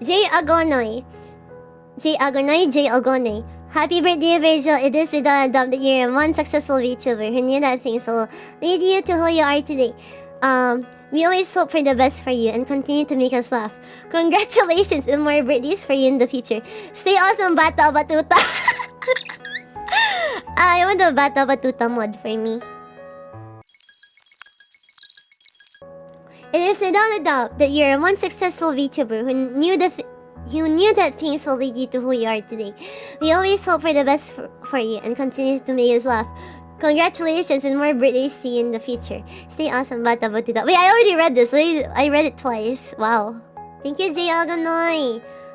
J Agonoy. J Agonoy, J Agonoy. Happy birthday, Rachel. It is without a doubt that you're one successful VTuber who knew that things will lead you to who you are today. Um, we always hope for the best for you and continue to make us laugh. Congratulations and more birthdays for you in the future. Stay awesome, Bata Batuta. I want the Bata Batuta mod for me. It is without a doubt that you're a one successful VTuber who knew the who knew that things will lead you to who you are today. We always hope for the best for, you and continue to make us laugh. Congratulations and more birthdays to you in the future. Stay awesome, Bata Batita. Wait, I already read this. I, read it twice. Wow. Thank you, Jay Alganoy.